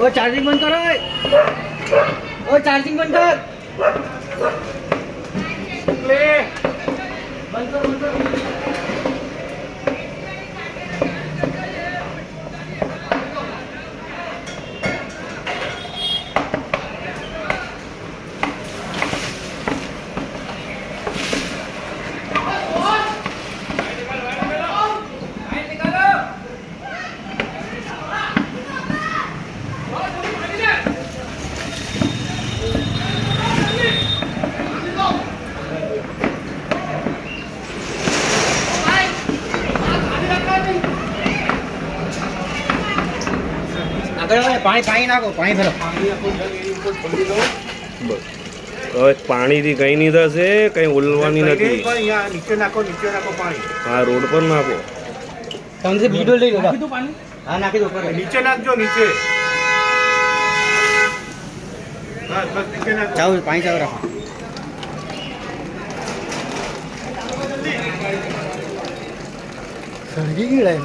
ઓ charging બંધ કરો. ઓ charging બંધ કર. બંધ કર બંધ કર. પાણી પાણી નાખો પાણી ભરો. હવે પાણીથી કઈ નહીં થશે કઈ ઉલવાની નથી. નીચે નાખો નીચે નાખો પાણી. આ રોડ પર નાખો. તમને બીડો લઈ લો હા નાખી દો નીચે નાખજો નીચે. બસ બસ નીચે નાખો. ચાવ પાણી ચાવ રાખો. સળગી ગયેલા